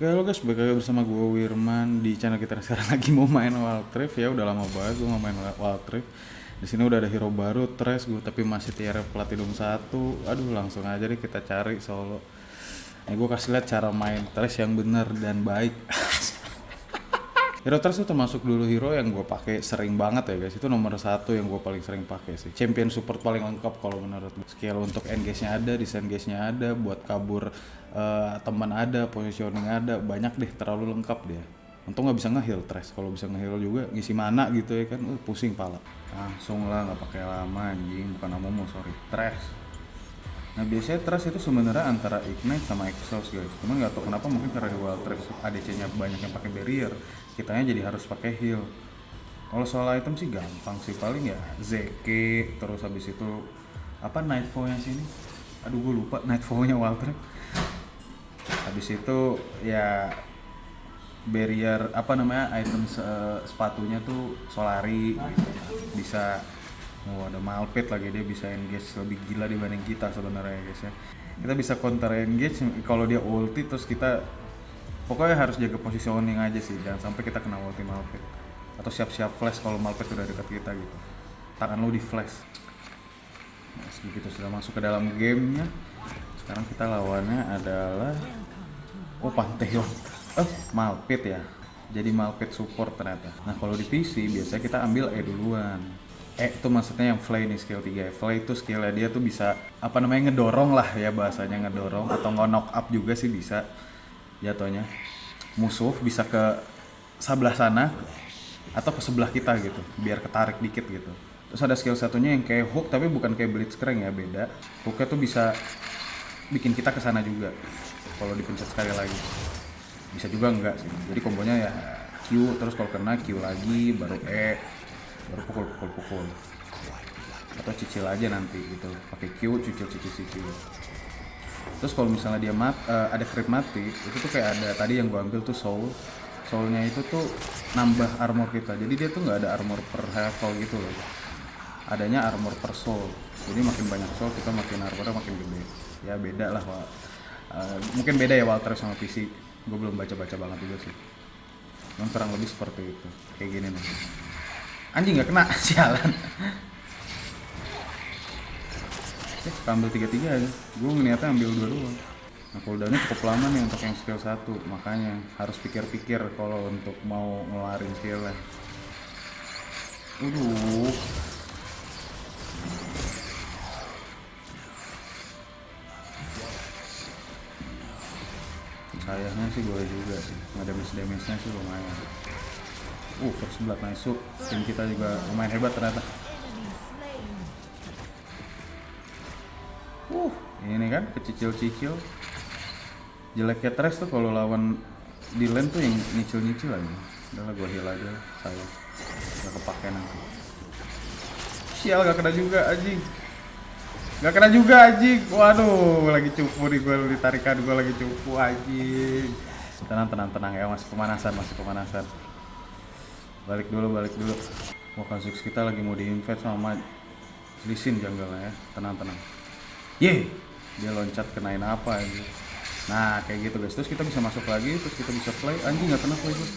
Oke lo guys, balik lagi bersama gue Wirman di channel kita sekarang lagi mau main Wild Rift ya udah lama banget gue mau main Wild Rift. Di sini udah ada hero baru, Tres gue tapi masih tier platinum satu. Aduh langsung aja deh kita cari solo. Ini gue kasih lihat cara main Tres yang bener dan baik. Hero Trash itu termasuk dulu hero yang gue pakai sering banget ya guys. Itu nomor satu yang gue paling sering pakai sih. Champion support paling lengkap kalau menurut gue. Skill untuk engage-nya ada, disengage-nya ada, buat kabur uh, teman ada, positioning ada, banyak deh, terlalu lengkap dia. Untung nggak bisa ngeheal Trash. Kalau bisa ngeheal juga ngisi mana gitu ya kan, uh, pusing pala. Langsung lah nggak pakai lama anjing, bukan Amomo sorry, Trash. Nah biasanya trust itu sebenarnya antara ignite sama exhaust guys. Cuman nggak tahu kenapa mungkin karena wild trust ADC-nya banyak yang pakai barrier, kitanya jadi harus pakai heal. Kalau soal item sih gampang sih paling ya ZK terus habis itu apa Nightfall-nya sini. Aduh gue lupa Nightfall-nya wild trust. Habis itu ya barrier apa namanya item uh, sepatunya tuh Solari gitu. bisa Oh ada Malpet lagi dia bisa engage lebih gila dibanding kita sebenarnya ya guys ya. Kita bisa counter engage kalau dia ulti terus kita pokoknya harus jaga positioning aja sih jangan sampai kita kena ulti Malpet atau siap-siap flash kalau Malpet udah dekat kita gitu. Tangan lu di flash. Nah, begitu sudah masuk ke dalam gamenya. Sekarang kita lawannya adalah oh Pantheon. Eh Malpet ya. Jadi Malpet support ternyata. Nah kalau di PC biasanya kita ambil E duluan E itu maksudnya yang fly nih skill 3 Fly itu skillnya dia tuh bisa apa namanya ngedorong lah ya bahasanya ngedorong atau nge-knock up juga sih bisa jatuhnya. Musuh bisa ke sebelah sana atau ke sebelah kita gitu biar ketarik dikit gitu. Terus ada skill satunya yang kayak hook tapi bukan kayak blitzcrank ya beda. Hooknya tuh bisa bikin kita ke sana juga kalau dipencet sekali lagi. Bisa juga enggak sih. Jadi kombonya ya Q terus kalau kena Q lagi baru E baru pukul pukul pukul. Atau cicil aja nanti gitu. Pakai Q cicil cicil cicil terus kalau misalnya dia mat uh, ada crit mati itu tuh kayak ada tadi yang gua ambil tuh soul. Soulnya itu tuh nambah armor kita. Jadi dia tuh nggak ada armor per level gitu loh. Adanya armor per soul. Jadi makin banyak soul kita makin armornya makin gede. Ya beda lah. Uh, mungkin beda ya Walter sama PC gue belum baca-baca banget juga sih. Cuman kurang lebih seperti itu. Kayak gini nih. Anjing nggak kena. Sialan eh ambil tiga tiga aja. Gue ngeliatnya ambil dua doang. Nah cooldownnya cukup lama nih untuk yang skill satu makanya harus pikir-pikir kalau untuk mau ngeluarin skillnya. Waduh sayangnya sih boleh juga sih. Nggak damage damage nya sih lumayan. Uh first blood masuk. Tim kita juga lumayan hebat ternyata ini kan kecicil-cicil. Jeleknya Trash tuh kalau lawan di lane tuh yang nyicil-nyicil aja. Udahlah gue heal aja saya gak kepake nanti. Sial gak kena juga anjing. Gak kena juga anjing. Waduh lagi cupu nih gue ditarikan gue lagi cupu anjing. Tenang tenang tenang ya masih pemanasan masih pemanasan. Balik dulu balik dulu. Wah Kha'Zix kita lagi mau diinvade sama Lisin janggalnya ya. Tenang tenang. Ye dia loncat kenain apa ini nah kayak gitu guys. Terus kita bisa masuk lagi terus kita bisa play. Anjing nggak kena play gue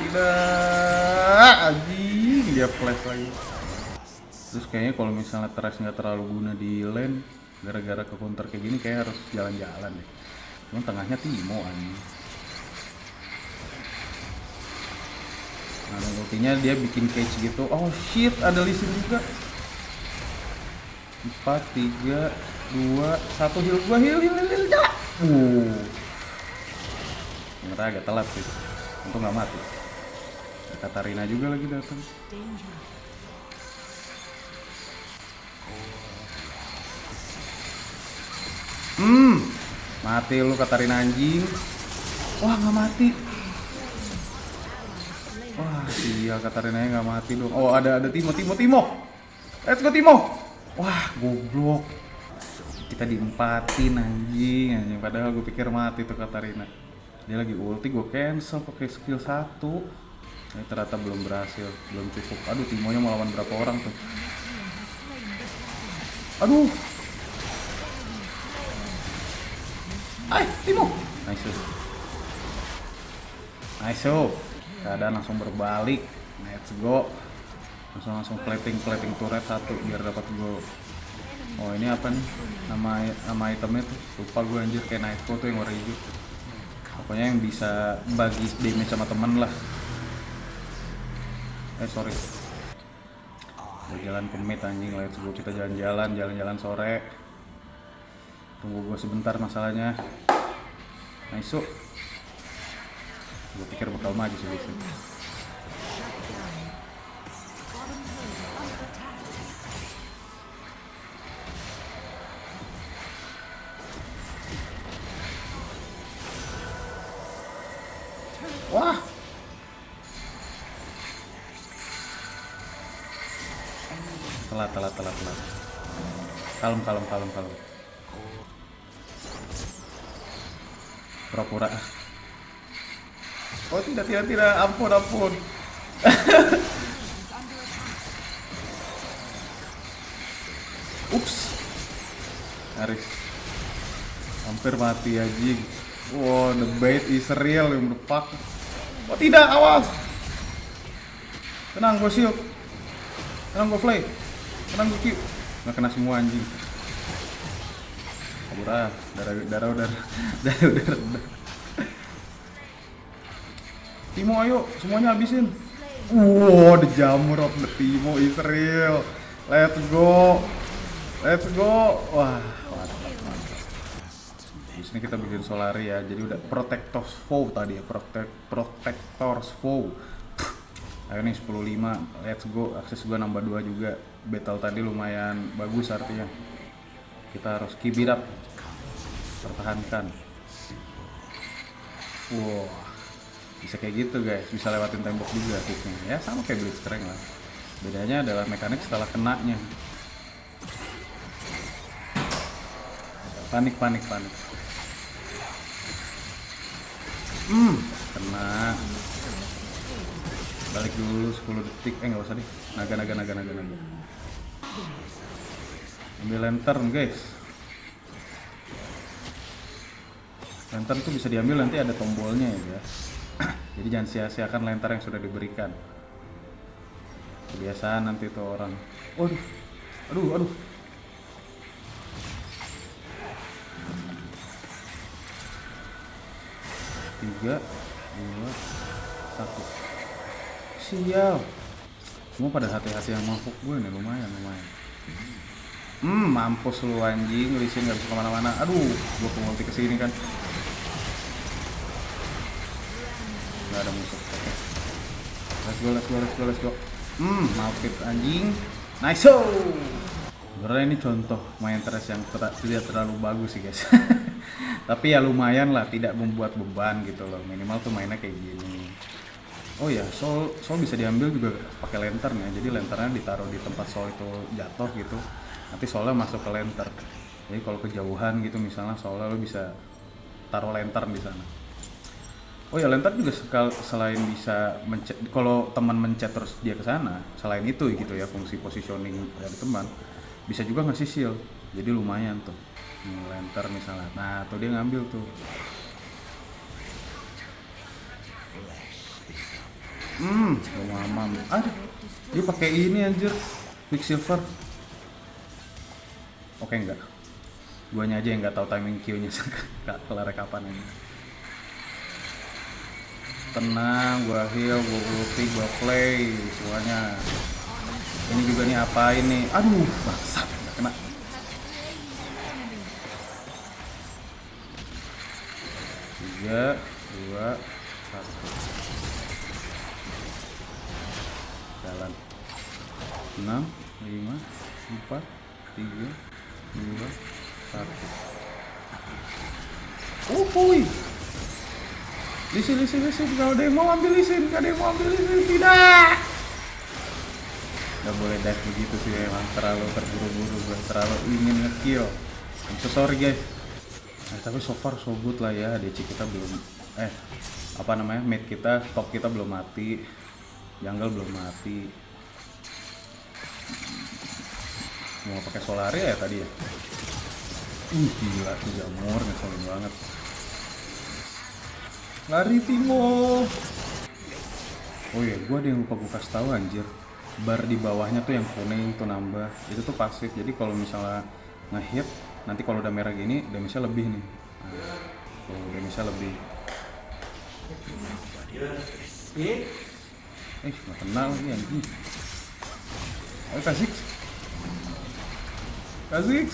tidak anjing dia flash lagi. Terus kayaknya kalau misalnya trash nggak terlalu guna di lane gara-gara ke counter kayak gini kayak harus jalan-jalan deh. Cuman tengahnya Timo anjing nah ultinya dia bikin cage gitu. Oh shit ada lisin juga. 4, 3, 2, 1 heal gua heal heal heal heal jalan uh. Ternyata agak telat sih. Untung nggak mati. Katarina juga lagi datang. Hmm, mati lu Katarina anjing. Wah nggak mati. Wah iya Katarina nggak mati dong. Oh ada ada Timo Timo Timo. Let's go Timo. Wah goblok. Kita diempatin anjing anjing. Padahal gue pikir mati tuh Katarina. Dia lagi ulti gue cancel pakai skill satu. ini ternyata belum berhasil belum cukup aduh Timonya melawan berapa orang tuh aduh Hai Timo nice nice keadaan langsung berbalik. Let's go. Langsung langsung plating plating turret satu biar dapat go. Oh ini apa nih? Nama nama itemnya tuh? Lupa gue anjir. Kayak Nightfall tuh yang warna hijau. Pokoknya yang bisa bagi damage sama temen lah. Eh sorry. Jalan ke mid anjing. Let's go. Kita jalan-jalan jalan-jalan sore. Tunggu gue sebentar masalahnya. Nice gue pikir bakal maju sih sini. Wah. Telat, telat, telat, telat. Kalem, kalem, kalem, kalem. Pura-pura. Oh tidak, tidak, tidak. Ampun, ampun. Ups. Haris. Hampir mati anjing. Wow, the bait is real, yang fuck. Oh tidak, awas. Tenang, gue shield. Tenang, gue fly. Tenang, gue Q. Nggak kena semua anjing. Kabur ah, darah, darah, darah, darah, darah, darah. Timo ayo, semuanya habisin. Wow, the jamur of the Timo is real. Let's go. Let's go. Wah, mantap, mantap. Di sini kita bikin Solari ya. Jadi udah Protectors Foe tadi ya, Protect Protectors Foe. Ayo nih 10.5, let's go. Akses gua nambah 2 juga. Battle tadi lumayan bagus artinya. Kita harus keep. Pertahankan. Wow, bisa kayak gitu guys. Bisa lewatin tembok juga. Ya sama kayak Blitzcrank lah. Bedanya adalah mekanik setelah kenanya. Panik, panik, panik. Hmm, kena. Balik dulu 10 detik. Eh nggak usah deh. Naga, naga, naga, naga, naga. Ambil lantern guys. Lantern tuh bisa diambil nanti ada tombolnya ya guys. Jadi jangan sia-siakan lantern yang sudah diberikan. Kebiasaan nanti tuh orang. Waduh, aduh, aduh. tiga dua satu sial semua pada hati-hati yang mabuk gue nih lumayan lumayan hmm mampus lu anjing Lisin nggak bisa ke mana-mana aduh gue multi ke sini kan nggak ada musuh. Let's go let's go let's go let's go. Hmm malfit anjing. Nice sebenarnya ini contoh main terus yang tidak terlalu bagus sih guys. Tapi ya lumayan lah tidak membuat beban gitu loh. Minimal tuh mainnya kayak gini. Oh ya sol sol bisa diambil juga pakai lantern ya. Jadi lanternnya ditaruh di tempat sol itu jatuh gitu. Nanti solnya masuk ke lantern. Jadi kalau kejauhan gitu misalnya solnya lo bisa taruh lantern di sana oh ya lantern juga sekal selain bisa mencet kalau teman mencet terus dia ke sana selain itu gitu ya fungsi positioning dari teman bisa juga ngasih shield. Jadi lumayan tuh lantern misalnya. Nah tuh dia ngambil tuh. Hmm mamam. Ah dia pakai ini anjir quicksilver oke enggak. Guanya aja yang nggak tahu timing Q nya kelar kapan ini tenang gua heal gua ulti gua play semuanya. Ini juga nih apa ini aduh bangsat kena. Tiga dua satu. Jalan. Enam lima empat tiga dua satu. Oh boy lisin lisin lisin kalau ada yang mau ambil lisin kalau ada yang mau ambil lisin tidak. Nggak boleh dive begitu sih emang terlalu terburu-buru. Terlalu ingin ngekill I'm so sorry guys. Nah, tapi so far so good lah ya. DC kita belum eh apa namanya mid kita top kita belum mati. Jungle belum mati. Mau pakai solari ya tadi ya? Uh gila tuh jamur ngeselin banget lari Timo. Oh iya gua ada yang lupa gue kasih tahu anjir. Bar di bawahnya tuh yang kuning tuh nambah. Itu tuh pasif. Jadi kalau misalnya ngehit nanti kalau udah merah gini damage-nya lebih nih. Nah, tuh damage-nya lebih. Eh nggak kenal nih anjing. Ayo kasih kasih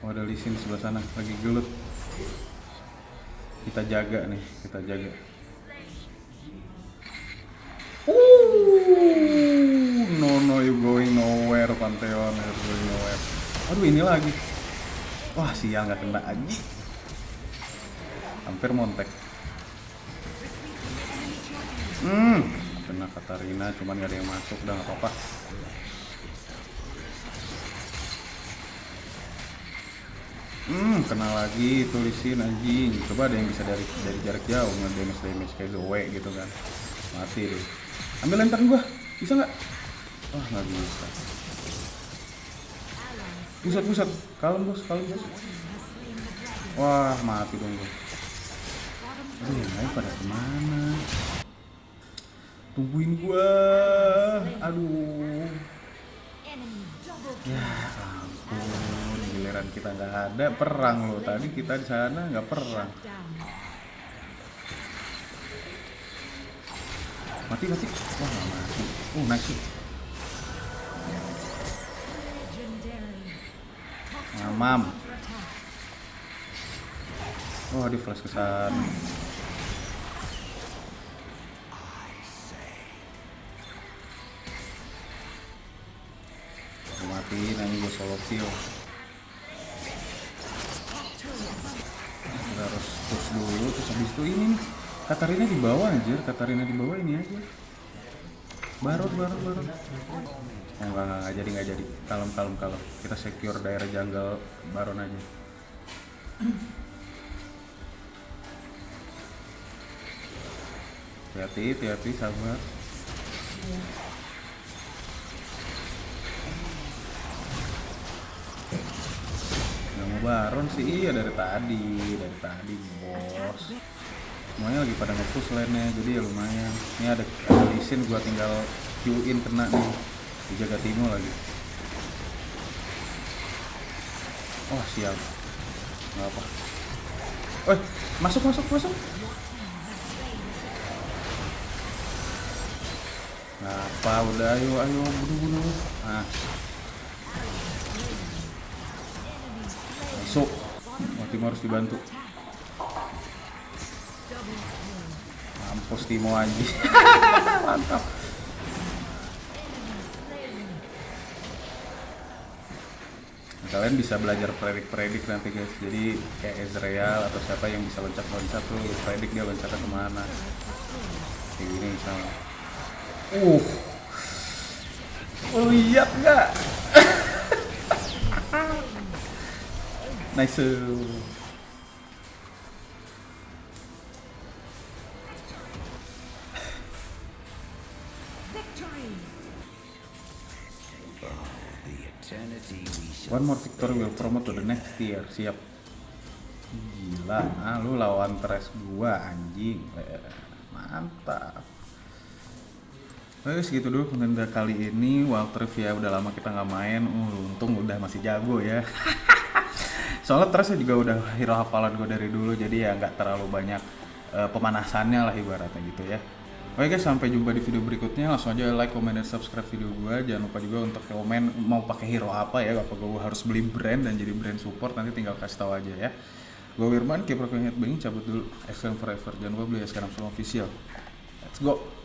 oh ada lisin sebelah sana lagi gelut kita jaga nih kita jaga Uh, no no you going nowhere Pantheon you going nowhere. Aduh ini lagi. Wah sial nggak kena lagi. Hampir montek. Hmm, kena Katarina cuman nggak ada yang masuk udah nggak apa-apa. Hmm, kena lagi tulisin anjing. Coba ada yang bisa dari dari jarak jauh nge-damage damage kayak Zoe gitu kan. Mati deh. Ambil lantern gua. Bisa nggak? Wah, nggak bisa. Pusat pusat. Kalem bos, kalem bos. Wah, mati dong gua. Aduh, yang lain pada ke mana? Tungguin gua. Aduh. Ya ampun, giliran kita nggak ada perang loh. Tadi kita di sana nggak perang. Mati mati. Wah nggak mati. Uh nice. Mamam. Oh di flash ke sana. Gua matiin nanti gue solo kill kita harus push habis itu ini nih Katarina di bawah anjir. Katarina di bawah ini aja. Barut barut barut oh, enggak, enggak jadi enggak jadi. Kalem kalem kalem. Kita secure daerah jungle baron aja. Hati-hati hati-hati sabar. Nggak baron sih, iya dari tadi, dari tadi bos. Semuanya lagi pada nge-push lane-nya, jadi ya lumayan. Ini ada lisin, gua tinggal Q-in kena nih. Dijaga Timo lagi. Oh sial, nggak apa. Eh, masuk masuk masuk. Ngapa udah ayo ayo bunuh bunuh. Nah, Timo harus dibantu. Mampus Timo aja mantap. Kalian bisa belajar predik-predik nanti guys. Jadi kayak Ezreal atau siapa yang bisa loncat-loncat tuh predik dia loncatnya ke mana. Kayak gini misalnya. Uh. Lihat nggak Nice. One more victory will promote to the next tier. Siap. Gila, ah lu lawan tres gua anjing. Eh, mantap. Oke segitu dulu konten kali ini Walter ya udah lama kita nggak main uh, untung udah masih jago ya soalnya terusnya juga udah hero hafalan gue dari dulu jadi ya nggak terlalu banyak uh, pemanasannya lah ibaratnya gitu ya. Oke guys sampai jumpa di video berikutnya. Langsung aja like, comment, dan subscribe video gue jangan lupa juga untuk komen mau pakai hero apa ya apa gue harus beli brand dan jadi brand support nanti tinggal kasih tahu aja ya. Gue Wirman keep rocking headbanging cabut dulu. Excellent forever. Jangan lupa beli ya sekarang semua official. Let's go